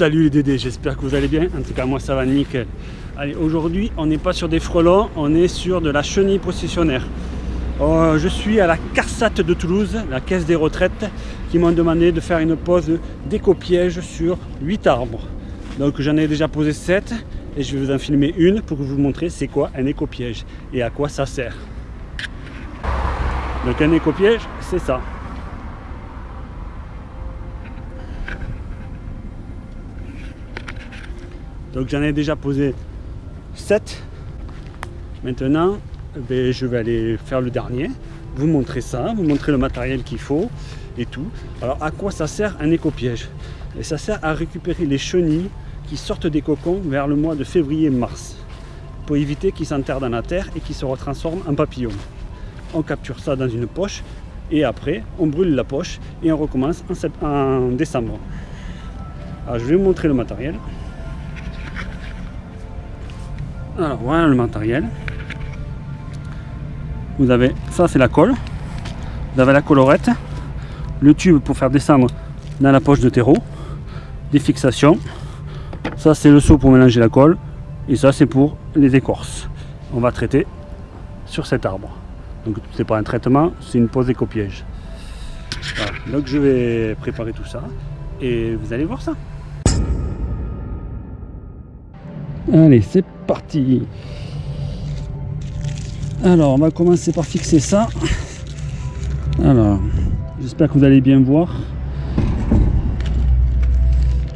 Salut les Dédés, j'espère que vous allez bien. En tout cas, moi ça va nickel. Allez, aujourd'hui, on n'est pas sur des frelons, on est sur de la chenille processionnaire. Euh, je suis à la CARSAT de Toulouse, la caisse des retraites, qui m'ont demandé de faire une pose d'éco-piège sur 8 arbres. Donc j'en ai déjà posé 7 et je vais vous en filmer une pour vous montrer c'est quoi un éco-piège et à quoi ça sert. Donc un éco-piège, c'est ça. Donc j'en ai déjà posé 7. Maintenant, ben, je vais aller faire le dernier, vous montrer ça, vous montrer le matériel qu'il faut et tout. Alors à quoi ça sert un éco-piège? Et ça sert à récupérer les chenilles qui sortent des cocons vers le mois de février-mars pour éviter qu'ils s'enterrent dans la terre et qu'ils se retransforment en papillons. On capture ça dans une poche et après on brûle la poche et on recommence en, en décembre. Alors je vais vous montrer le matériel. Alors voilà le matériel. Vous avez, ça c'est la colle. Vous avez la colorette, le tube pour faire descendre dans la poche de terreau, des fixations. Ça c'est le seau pour mélanger la colle. Et ça c'est pour les écorces. On va traiter sur cet arbre. Donc c'est pas un traitement, c'est une pose éco-piège. Donc je vais préparer tout ça et vous allez voir ça. Allez, c'est parti Alors, on va commencer par fixer ça. Alors, j'espère que vous allez bien voir.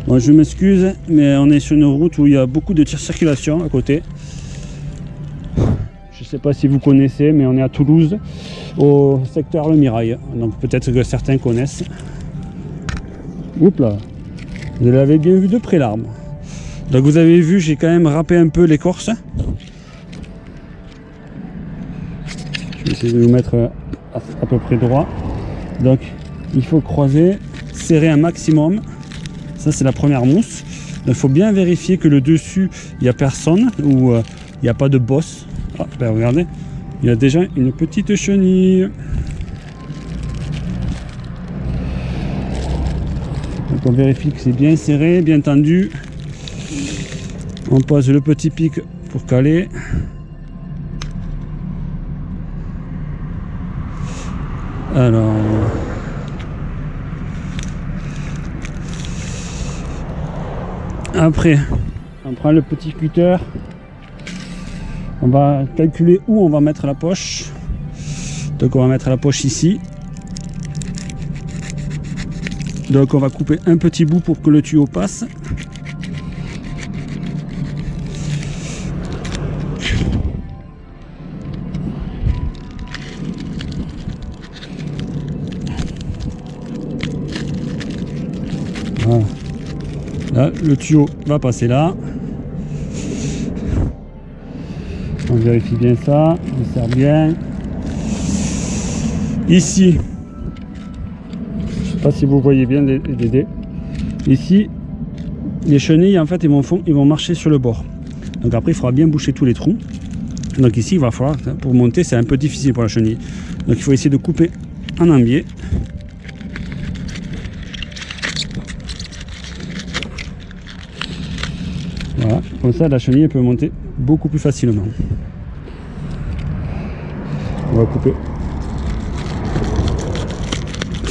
Bon, je m'excuse, mais on est sur une route où il y a beaucoup de circulation à côté. Je ne sais pas si vous connaissez, mais on est à Toulouse, au secteur Le Mirail. Donc peut-être que certains connaissent. Oups là Vous l'avez bien vu de près l'arbre. Donc vous avez vu, j'ai quand même râpé un peu l'écorce. Je vais essayer de vous mettre à, peu près droit. Donc il faut croiser, serrer un maximum. Ça c'est la première mousse. il faut bien vérifier que le dessus, il n'y a personne ou euh, il n'y a pas de bosse. Ah, ben regardez, il y a déjà une petite chenille. Donc on vérifie que c'est bien serré, bien tendu. On pose le petit pic pour caler. Alors... Après, on prend le petit cutter. On va calculer où on va mettre la poche. Donc on va mettre la poche ici. Donc on va couper un petit bout pour que le tuyau passe. Le tuyau va passer là. On vérifie bien ça, on sert bien. Ici, je sais pas si vous voyez bien les, dés. Ici, les chenilles, en fait, ils vont, ils vont marcher sur le bord. Donc après, il faudra bien boucher tous les trous. Donc ici, il va falloir, pour monter, c'est un peu difficile pour la chenille. Donc il faut essayer de couper en ambier. Voilà, comme ça la chenille peut monter beaucoup plus facilement. On va couper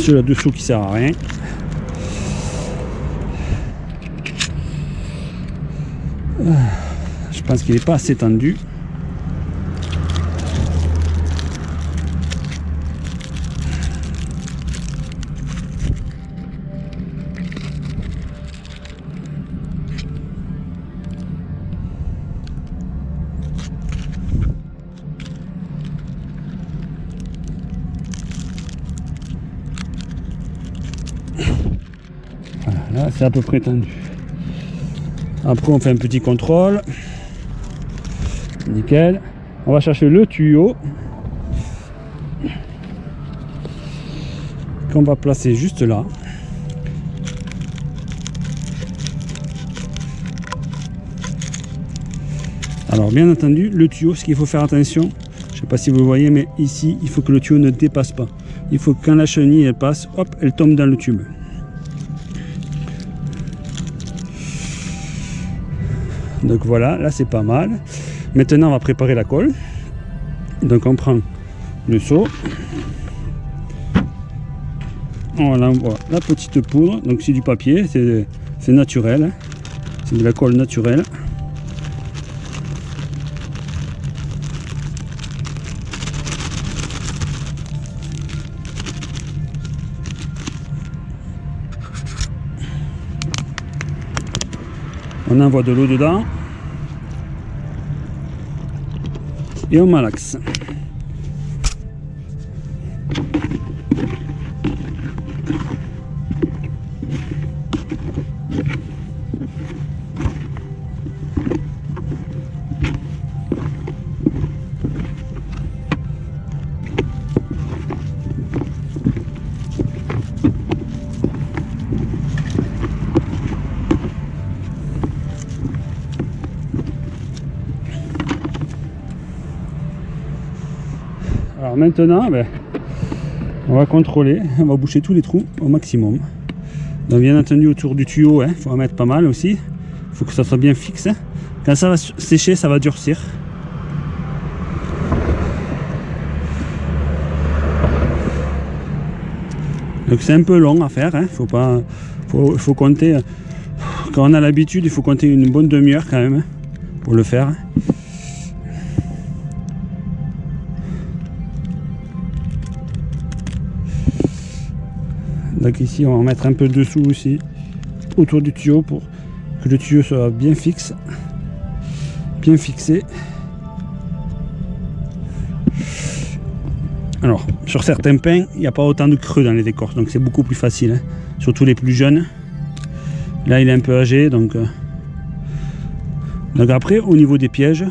le dessous qui sert à rien. Je pense qu'il n'est pas assez tendu. À peu près tendu. Après on fait un petit contrôle. Nickel. On va chercher le tuyau qu'on va placer juste là. Alors bien entendu le tuyau ce qu'il faut faire attention je sais pas si vous voyez mais ici il faut que le tuyau ne dépasse pas. Il faut que quand la chenille elle passe hop elle tombe dans le tube Donc voilà, là c'est pas mal. Maintenant on va préparer la colle. Donc on prend le seau. On envoie la petite poudre. Donc c'est du papier, c'est naturel. C'est de la colle naturelle. On envoie de l'eau dedans. Et on maintenant, ben, on va contrôler, on va boucher tous les trous au maximum. Donc bien entendu autour du tuyau, il hein, faut en mettre pas mal aussi. Il faut que ça soit bien fixe. Hein. Quand ça va sécher, ça va durcir. Donc c'est un peu long à faire, il hein. faut pas. Faut, faut compter. Quand on a l'habitude, il faut compter une bonne demi-heure quand même pour le faire. Donc ici, on va mettre un peu dessous aussi, autour du tuyau, pour que le tuyau soit bien fixe, bien fixé. Alors, sur certains pins, il n'y a pas autant de creux dans les décors, donc c'est beaucoup plus facile, hein. surtout les plus jeunes. Là, il est un peu âgé, donc... Euh, donc après, au niveau des pièges,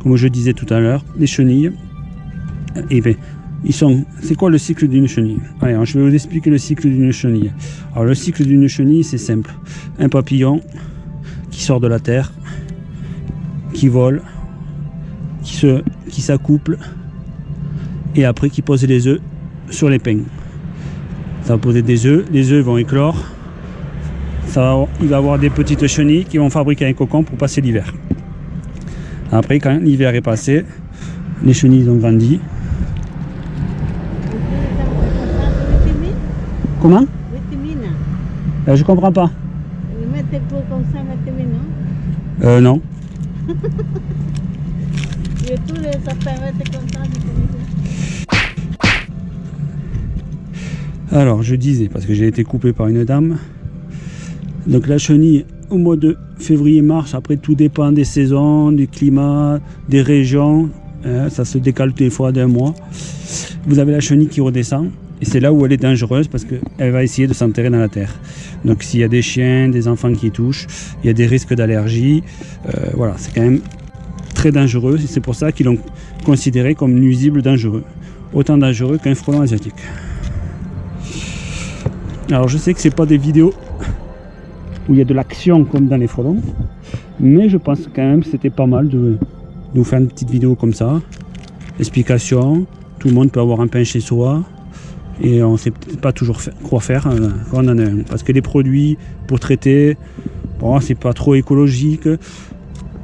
comme je disais tout à l'heure, les chenilles, et eh bien, C'est quoi le cycle d'une chenille? Allez, je vais vous expliquer le cycle d'une chenille. Alors le cycle d'une chenille, c'est simple. Un papillon qui sort de la terre, qui vole, qui s'accouple, et après qui pose les œufs sur les pins. Ça va poser des œufs, les œufs vont éclore. Ça va, il va avoir des petites chenilles qui vont fabriquer un cocon pour passer l'hiver. Après, quand l'hiver est passé, les chenilles ont grandi, Comment euh, Je comprends pas. comme ça, Euh, non. Alors, je disais, parce que j'ai été coupé par une dame. Donc la chenille, au mois de février-mars, après tout dépend des saisons, du climat, des régions. Hein, ça se décale des fois d'un mois. Vous avez la chenille qui redescend. Et c'est là où elle est dangereuse parce qu'elle va essayer de s'enterrer dans la terre. Donc s'il y a des chiens, des enfants qui touchent, il y a des risques d'allergie. Euh, voilà, c'est quand même très dangereux. Et c'est pour ça qu'ils l'ont considéré comme nuisible dangereux. Autant dangereux qu'un frelon asiatique. Alors je sais que c'est pas des vidéos où il y a de l'action comme dans les frelons. Mais je pense quand même que c'était pas mal de, de vous faire une petite vidéo comme ça. Explication. Tout le monde peut avoir un pain chez soi et on ne sait pas toujours quoi faire euh, quand on en a un. Parce que les produits pour traiter, bon, c'est pas trop écologique,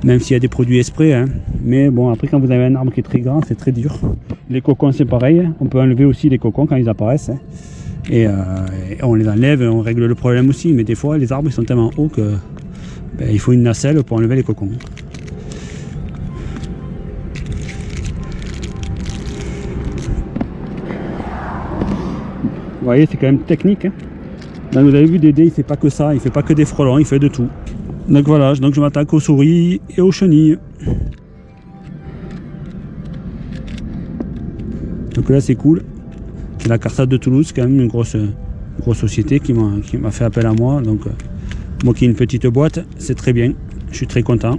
même s'il y a des produits esprits. Hein. Mais bon, après, quand vous avez un arbre qui est très grand, c'est très dur. Les cocons, c'est pareil. On peut enlever aussi les cocons quand ils apparaissent. Hein. Et, euh, on les enlève, on règle le problème aussi. Mais des fois, les arbres ils sont tellement hauts que ben, il faut une nacelle pour enlever les cocons. Voyez, c'est quand même technique. Hein. vous avez vu Dédé, il fait pas que ça, il fait pas que des frelons, il fait de tout. Donc voilà, donc je m'attaque aux souris et aux chenilles. Donc là c'est cool. C'est la Carsade de Toulouse, quand même une grosse, grosse société qui m'a fait appel à moi. Donc euh, moi qui ai une petite boîte, c'est très bien. Je suis très content.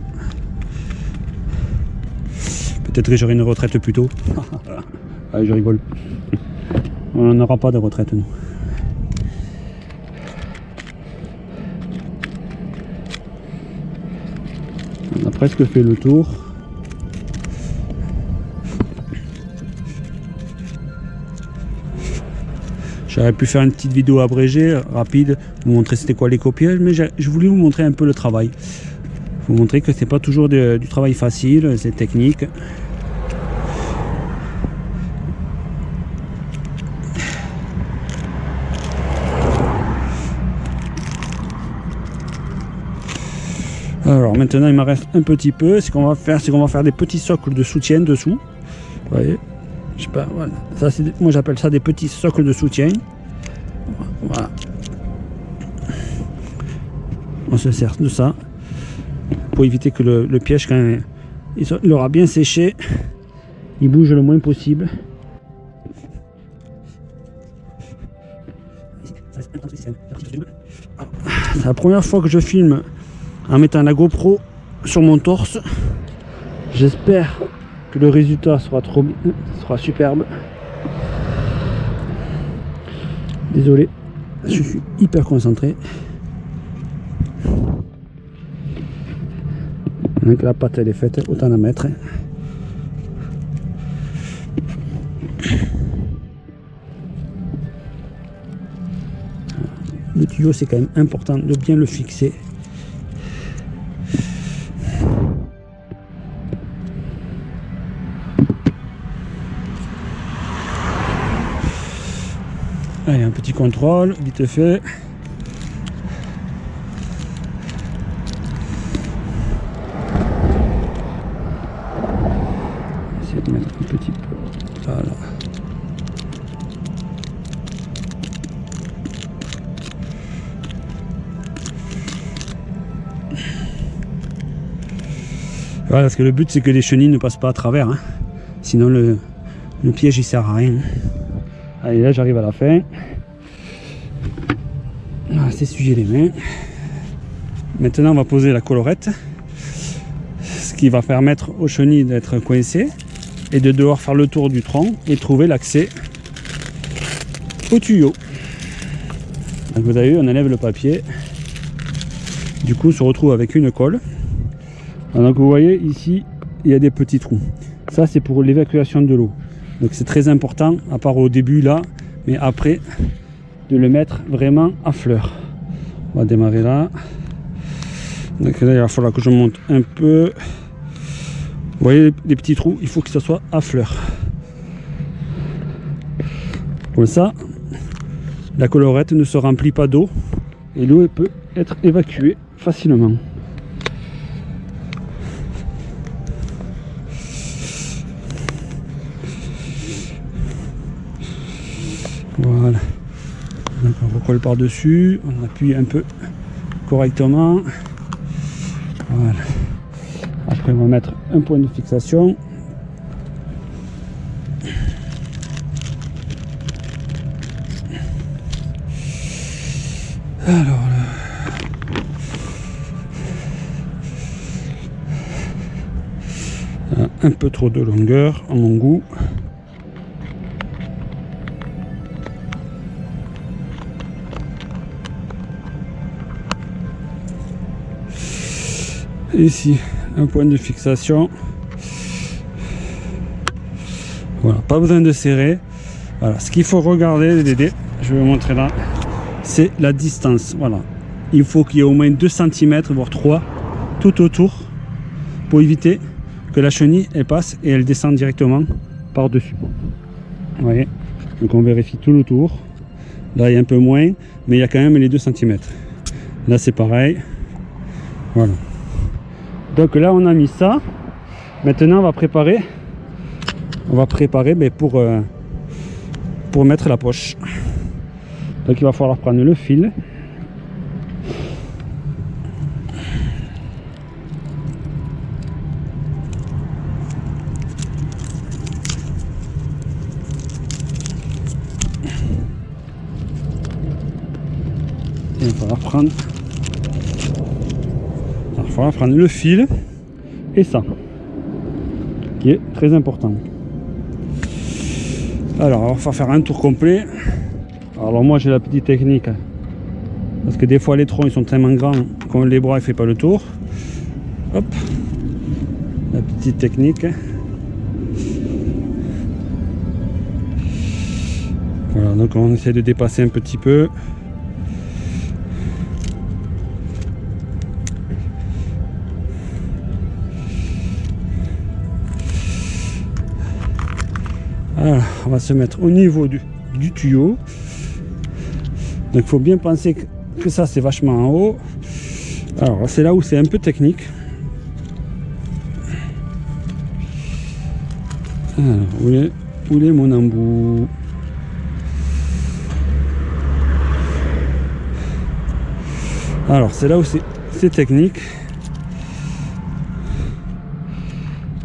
Peut-être que j'aurai une retraite plus tôt. Allez, je rigole. On n'aura pas de retraite, nous. On a presque fait le tour. J'aurais pu faire une petite vidéo abrégée, rapide, vous montrer c'était quoi les copiages, mais je voulais vous montrer un peu le travail. vous montrer que c'est pas toujours du travail facile, c'est technique. Maintenant il me reste un petit peu. Ce qu'on va faire, c'est qu'on va faire des petits socles de soutien dessous. Vous voyez Je sais pas, voilà. Ça, moi j'appelle ça des petits socles de soutien. Voilà. On se sert de ça pour éviter que le, piège, quand il, aura bien séché, il bouge le moins possible. C'est la première fois que je filme en mettant la GoPro sur mon torse. J'espère que le résultat sera trop sera superbe. Désolé, je suis hyper concentré. Que la pâte elle est faite, autant la mettre. Le tuyau c'est quand même important de bien le fixer petit contrôle, vite fait. Essayer de mettre un petit peu. Voilà. Voilà, parce que le but c'est que les chenilles ne passent pas à travers. Hein. Sinon le, le piège il sert à rien. Allez, là j'arrive à la fin. Sujet les mains. Maintenant, on va poser la colorette. Ce qui va permettre aux chenilles d'être coincées et de devoir faire le tour du tronc et trouver l'accès au tuyau. Donc vous avez vu, on enlève le papier. Du coup, on se retrouve avec une colle. Donc vous voyez ici, il y a des petits trous. Ça, c'est pour l'évacuation de l'eau. Donc c'est très important, à part au début là, mais après, de le mettre vraiment à fleur. On va démarrer là. Donc là, il va falloir que je monte un peu. Vous voyez les petits trous, il faut que ça soit à fleur. Comme ça, la colorette ne se remplit pas d'eau et l'eau peut être évacuée facilement. Voilà. On recolle par-dessus, on appuie un peu correctement. Voilà. Après on va mettre un point de fixation. Alors un peu trop de longueur à mon goût. Ici un point de fixation. Voilà pas besoin de serrer. Voilà ce qu'il faut regarder je vais vous montrer là c'est la distance voilà. Il faut qu'il y ait au moins 2 cm voire 3 tout autour pour éviter que la chenille elle passe et elle descend directement par dessus vous voyez donc on vérifie tout le tour. Là il y a un peu moins mais il y a quand même les 2 cm là c'est pareil. Voilà donc là on a mis ça. Maintenant on va préparer. On va préparer mais pour euh, pour mettre la poche. Donc il va falloir prendre le fil. On va prendre on va prendre le fil et ça qui est très important. Alors on va faire un tour complet. Alors moi j'ai la petite technique parce que des fois les troncs ils sont tellement grands comme les bras il fait pas le tour. Hop. La petite technique. Voilà donc on essaie de dépasser un petit peu On va se mettre au niveau du, tuyau. Donc il faut bien penser que, ça c'est vachement en haut. Alors c'est là où c'est un peu technique. Alors, où est, mon embout? Alors c'est là où c'est technique.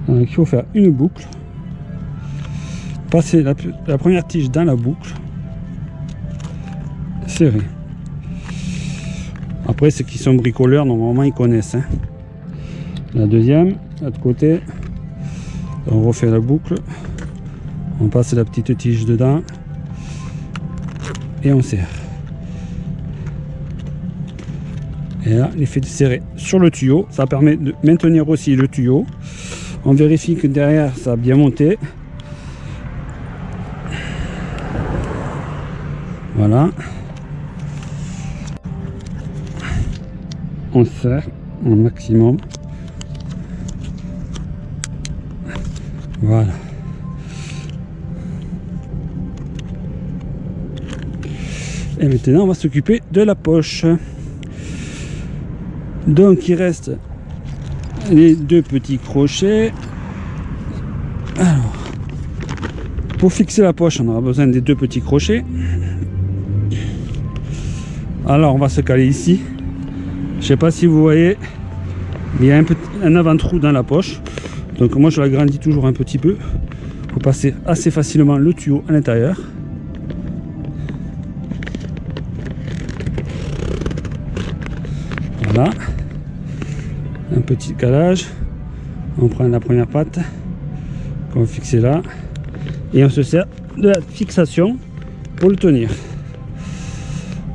Il faut faire une boucle. Passer la, première tige dans la boucle. Serré. Après, ceux qui sont bricoleurs, normalement, ils connaissent. hein. La deuxième, de l'autre côté, on refait la boucle. On passe la petite tige dedans. Et on serre. Et là, l'effet de serrer sur le tuyau, ça permet de maintenir aussi le tuyau. On vérifie que derrière, ça a bien monté. Voilà. On serre au maximum. Voilà. Et maintenant, on va s'occuper de la poche. Donc, il reste les deux petits crochets. Alors, pour fixer la poche, on aura besoin des deux petits crochets. Alors, on va se caler ici. Je sais pas si vous voyez, il y a un, avant-trou dans la poche. Donc moi je l'agrandis toujours un petit peu pour passer assez facilement le tuyau à l'intérieur. Voilà. Un petit calage. On prend la première patte qu'on va fixer là. Et on se sert de la fixation pour le tenir.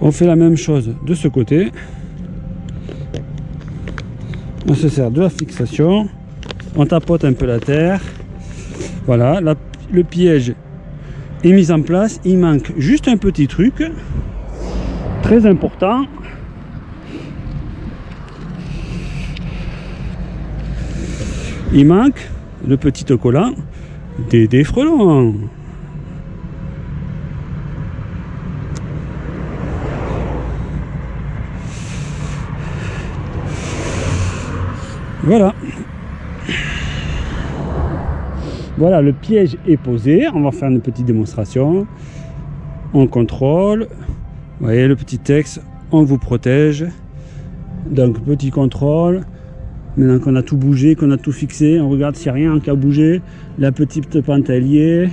On fait la même chose de ce côté. On se sert de la fixation. On tapote un peu la terre. Voilà, le piège est mis en place. Il manque juste un petit truc. Très important. Il manque le petit collant des, des frelons. Voilà. Voilà, le piège est posé. On va faire une petite démonstration. On contrôle. Vous voyez le petit texte. On vous protège. Donc, petit contrôle. Maintenant qu'on a tout bougé, qu'on a tout fixé, on regarde s'il n'y a rien qui a bougé. La petite liée.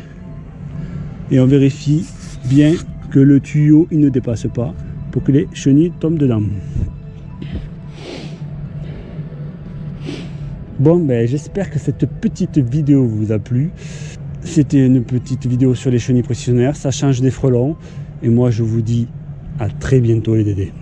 Et on vérifie bien que le tuyau il ne dépasse pas pour que les chenilles tombent dedans. Bon, ben, j'espère que cette petite vidéo vous a plu. C'était une petite vidéo sur les chenilles précisionnaires. Ça change des frelons. Et moi, je vous dis à très bientôt les dédés.